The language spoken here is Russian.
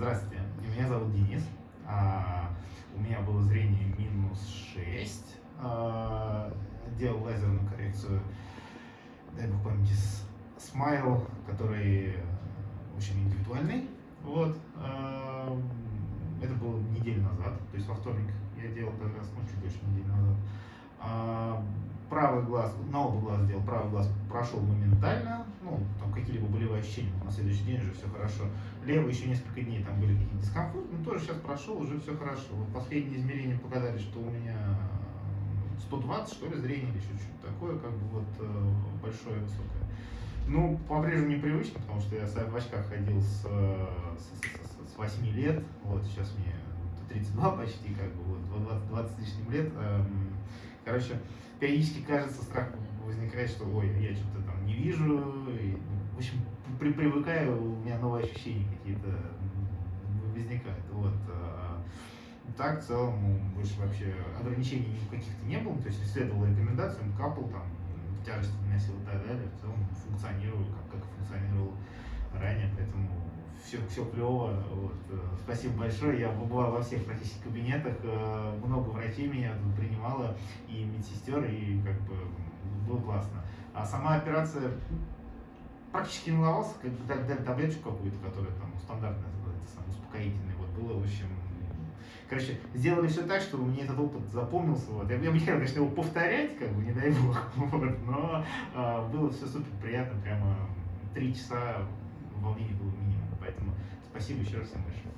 Здравствуйте, меня зовут Денис. А, у меня было зрение минус 6. А, делал лазерную коррекцию, дай бог памяти, смайл, который очень индивидуальный. Вот. А, это было неделю назад, то есть во вторник я делал как раз, ну, чуть больше недели назад. Правый глаз, на оба глаза сделал, правый глаз прошел моментально, ну, ощущения, на следующий день уже все хорошо. Левый еще несколько дней, там были какие-то дискомфорты, но тоже сейчас прошел, уже все хорошо. Вот последние измерения показали, что у меня 120, что ли, зрение или что-то такое, как бы вот э, большое, высокое. Ну, по-прежнему непривычно, потому что я в очках ходил с, с, с, с 8 лет, вот, сейчас мне 32 почти, как бы, вот, 20, 20 с лишним лет. Эм, короче, периодически кажется, страх возникает, что ой, я что-то там не вижу. И, общем, при, привыкаю, у меня новые ощущения какие-то возникают. Вот. А, так, в целом, ну, больше вообще ограничений каких-то не было. То есть исследовал рекомендациям, капал там, тяжесть носил и так далее. В целом функционирую, как, как функционировал ранее, поэтому все, все клево. Вот. Э, спасибо большое. Я побывал во всех практически кабинетах. Э, много врачей меня тут принимало, и медсестер, и как бы было классно. А сама операция практически не ломался, как бы дали, дали таблеточку какую-то, которая там стандартная, это сам, успокоительная. Вот было, в общем, Короче, сделали все так, чтобы мне этот опыт запомнился. Вот. Я, я бы не хотел, конечно, его повторять, как бы, не дай бог, вот, но а, было все супер приятно, прямо три часа волнений было минимум. Поэтому спасибо еще раз всем большое.